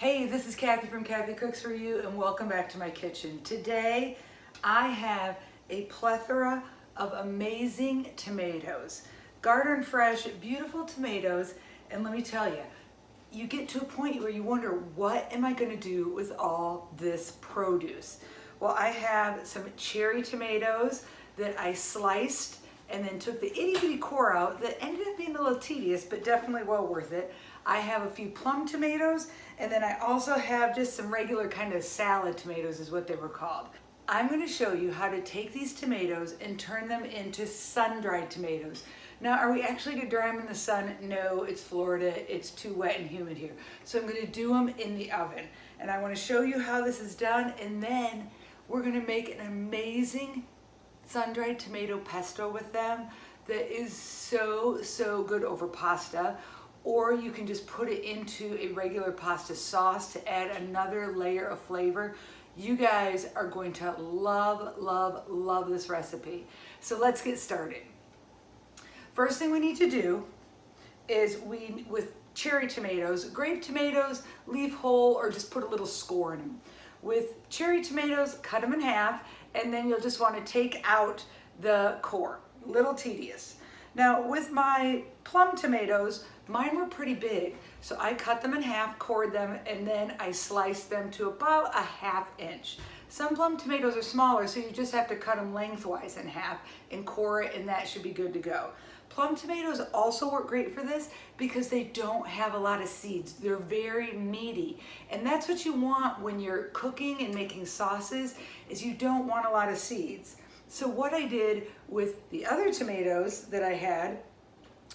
Hey, this is Kathy from Kathy Cooks For You and welcome back to my kitchen. Today I have a plethora of amazing tomatoes. Garden fresh, beautiful tomatoes and let me tell you, you get to a point where you wonder what am I going to do with all this produce? Well, I have some cherry tomatoes that I sliced and then took the itty bitty core out that ended up being a little tedious, but definitely well worth it. I have a few plum tomatoes, and then I also have just some regular kind of salad tomatoes is what they were called. I'm gonna show you how to take these tomatoes and turn them into sun-dried tomatoes. Now, are we actually gonna dry them in the sun? No, it's Florida, it's too wet and humid here. So I'm gonna do them in the oven. And I wanna show you how this is done, and then we're gonna make an amazing sun-dried tomato pesto with them that is so, so good over pasta. Or you can just put it into a regular pasta sauce to add another layer of flavor. You guys are going to love, love, love this recipe. So let's get started. First thing we need to do is we, with cherry tomatoes, grape tomatoes, leave whole or just put a little score in them. With cherry tomatoes, cut them in half and then you'll just want to take out the core. Little tedious. Now with my plum tomatoes, mine were pretty big. So I cut them in half, cored them, and then I sliced them to about a half inch. Some plum tomatoes are smaller, so you just have to cut them lengthwise in half and core it, and that should be good to go. Plum tomatoes also work great for this because they don't have a lot of seeds. They're very meaty. And that's what you want when you're cooking and making sauces is you don't want a lot of seeds. So what I did with the other tomatoes that I had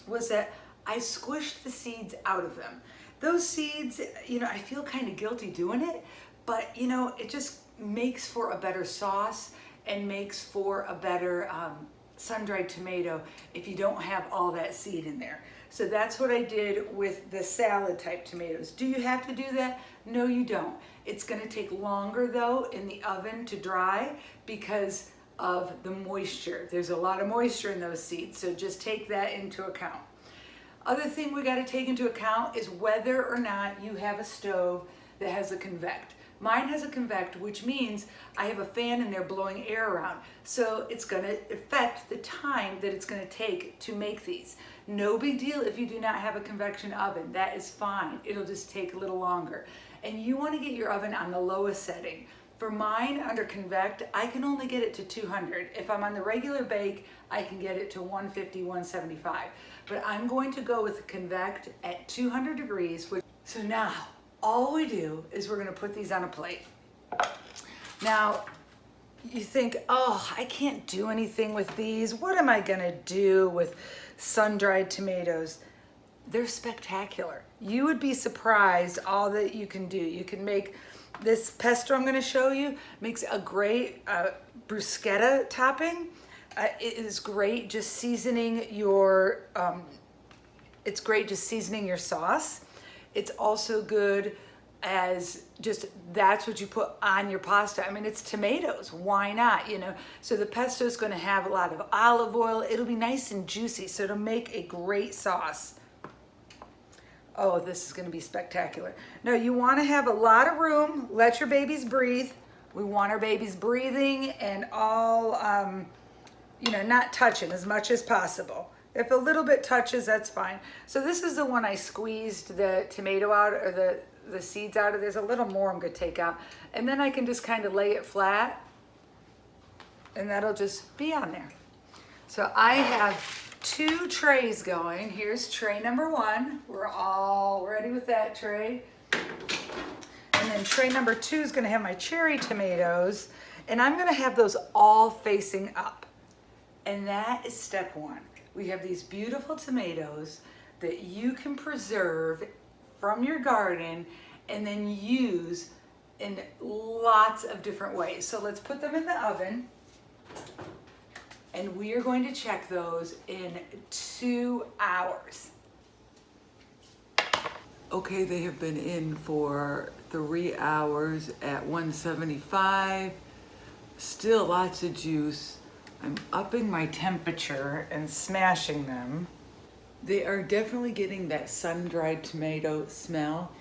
was that I squished the seeds out of them. Those seeds, you know, I feel kind of guilty doing it, but you know, it just makes for a better sauce and makes for a better um, sun-dried tomato if you don't have all that seed in there. So that's what I did with the salad type tomatoes. Do you have to do that? No, you don't. It's gonna take longer though in the oven to dry because of the moisture. There's a lot of moisture in those seeds, so just take that into account. Other thing we gotta take into account is whether or not you have a stove that has a convect. Mine has a convect, which means I have a fan in there blowing air around. So it's gonna affect the time that it's gonna take to make these. No big deal if you do not have a convection oven, that is fine. It'll just take a little longer. And you wanna get your oven on the lowest setting. For mine under convect, I can only get it to 200. If I'm on the regular bake, I can get it to 150, 175. But I'm going to go with convect at 200 degrees. Which, So now, all we do is we're gonna put these on a plate. Now, you think, oh, I can't do anything with these. What am I gonna do with sun-dried tomatoes? They're spectacular. You would be surprised all that you can do. You can make this pesto I'm gonna show you, makes a great uh, bruschetta topping. Uh, it is great just seasoning your, um, it's great just seasoning your sauce. It's also good as just that's what you put on your pasta. I mean, it's tomatoes. Why not? You know, so the pesto is going to have a lot of olive oil. It'll be nice and juicy, so it'll make a great sauce. Oh, this is going to be spectacular. No, you want to have a lot of room. Let your babies breathe. We want our babies breathing and all, um, you know, not touching as much as possible. If a little bit touches, that's fine. So this is the one I squeezed the tomato out or the, the seeds out of. There's a little more I'm gonna take out. And then I can just kind of lay it flat and that'll just be on there. So I have two trays going. Here's tray number one. We're all ready with that tray. And then tray number two is gonna have my cherry tomatoes and I'm gonna have those all facing up. And that is step one we have these beautiful tomatoes that you can preserve from your garden and then use in lots of different ways. So let's put them in the oven and we are going to check those in two hours. Okay, they have been in for three hours at 175. Still lots of juice. I'm upping my temperature and smashing them. They are definitely getting that sun-dried tomato smell.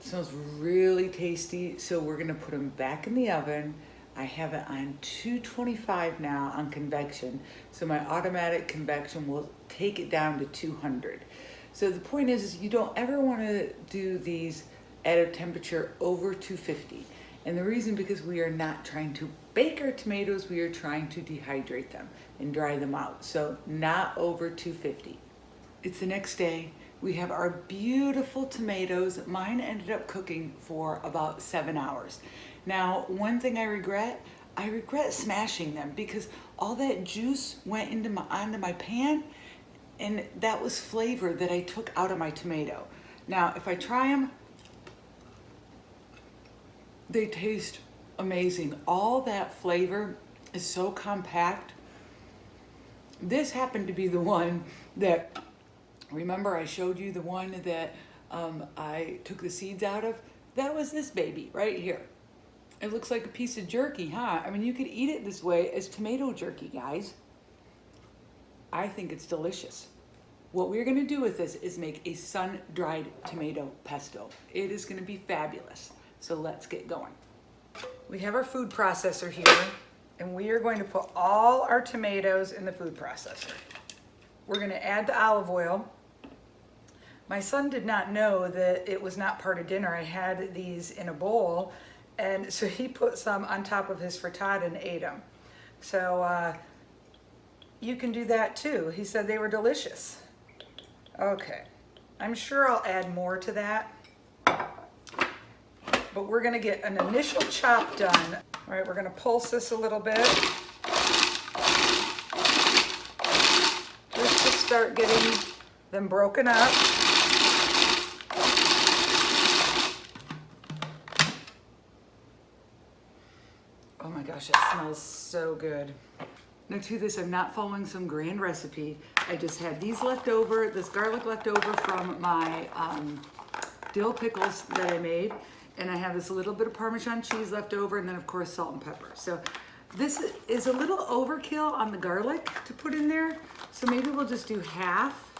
smells really tasty. So we're gonna put them back in the oven. I have it on 225 now on convection. So my automatic convection will take it down to 200. So the point is, is you don't ever wanna do these at a temperature over 250. And the reason because we are not trying to bake our tomatoes, we are trying to dehydrate them and dry them out. So not over 250. It's the next day. We have our beautiful tomatoes. Mine ended up cooking for about seven hours. Now, one thing I regret, I regret smashing them because all that juice went into my, onto my pan and that was flavor that I took out of my tomato. Now, if I try them, they taste amazing. All that flavor is so compact. This happened to be the one that, remember I showed you the one that um, I took the seeds out of? That was this baby right here. It looks like a piece of jerky, huh? I mean, you could eat it this way as tomato jerky, guys. I think it's delicious. What we're gonna do with this is make a sun-dried tomato pesto. It is gonna be fabulous. So let's get going. We have our food processor here and we are going to put all our tomatoes in the food processor. We're gonna add the olive oil. My son did not know that it was not part of dinner. I had these in a bowl and so he put some on top of his frittata and ate them. So uh, you can do that too. He said they were delicious. Okay, I'm sure I'll add more to that but we're gonna get an initial chop done. All right, we're gonna pulse this a little bit. Just to start getting them broken up. Gosh, it smells so good. Now to this, I'm not following some grand recipe. I just had these left over, this garlic left over from my um, dill pickles that I made and I have this little bit of Parmesan cheese left over and then of course salt and pepper. So this is a little overkill on the garlic to put in there. So maybe we'll just do half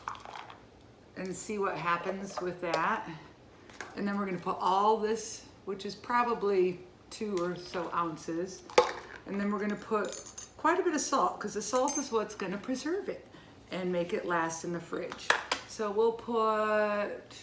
and see what happens with that. And then we're gonna put all this, which is probably two or so ounces. And then we're gonna put quite a bit of salt because the salt is what's gonna preserve it and make it last in the fridge. So we'll put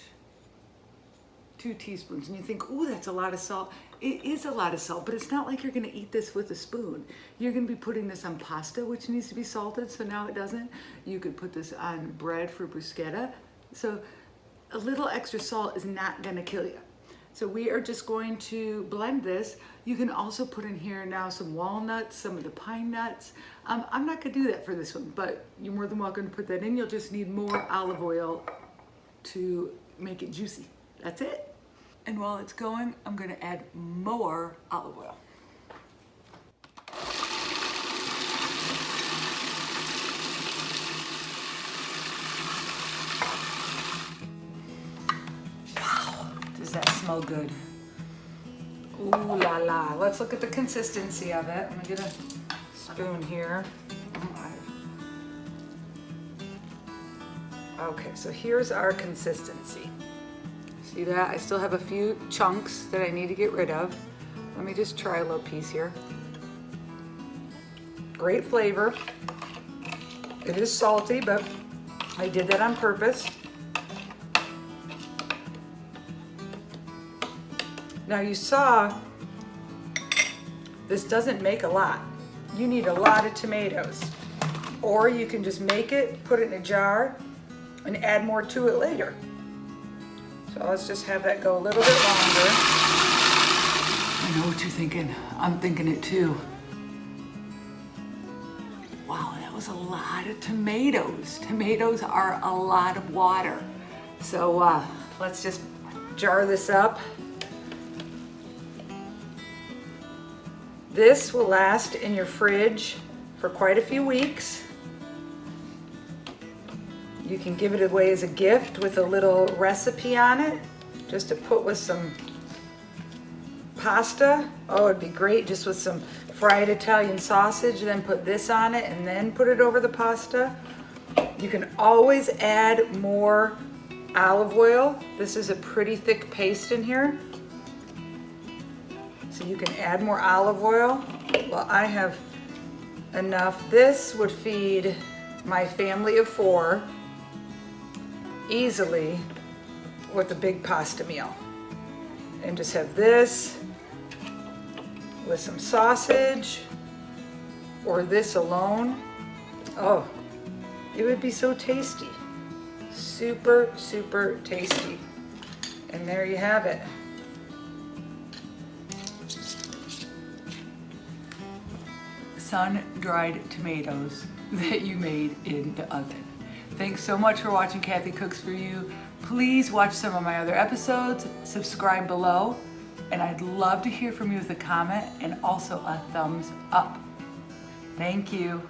two teaspoons and you think, oh, that's a lot of salt. It is a lot of salt, but it's not like you're gonna eat this with a spoon. You're gonna be putting this on pasta, which needs to be salted, so now it doesn't. You could put this on bread for bruschetta. So a little extra salt is not gonna kill you. So we are just going to blend this. You can also put in here now some walnuts, some of the pine nuts. Um, I'm not gonna do that for this one, but you're more than welcome to put that in. You'll just need more olive oil to make it juicy. That's it. And while it's going, I'm gonna add more olive oil. Smell good? Ooh la la. Let's look at the consistency of it. I'm gonna get a spoon here. Oh okay, so here's our consistency. See that? I still have a few chunks that I need to get rid of. Let me just try a little piece here. Great flavor. It is salty, but I did that on purpose. Now you saw, this doesn't make a lot. You need a lot of tomatoes. Or you can just make it, put it in a jar, and add more to it later. So let's just have that go a little bit longer. I know what you're thinking. I'm thinking it too. Wow, that was a lot of tomatoes. Tomatoes are a lot of water. So uh, let's just jar this up. This will last in your fridge for quite a few weeks. You can give it away as a gift with a little recipe on it, just to put with some pasta. Oh, it'd be great just with some fried Italian sausage, then put this on it and then put it over the pasta. You can always add more olive oil. This is a pretty thick paste in here. So you can add more olive oil. Well, I have enough. This would feed my family of four easily with a big pasta meal. And just have this with some sausage or this alone. Oh, it would be so tasty. Super, super tasty. And there you have it. Sun-dried tomatoes that you made in the oven. Thanks so much for watching Kathy Cooks For You. Please watch some of my other episodes, subscribe below, and I'd love to hear from you with a comment and also a thumbs up. Thank you.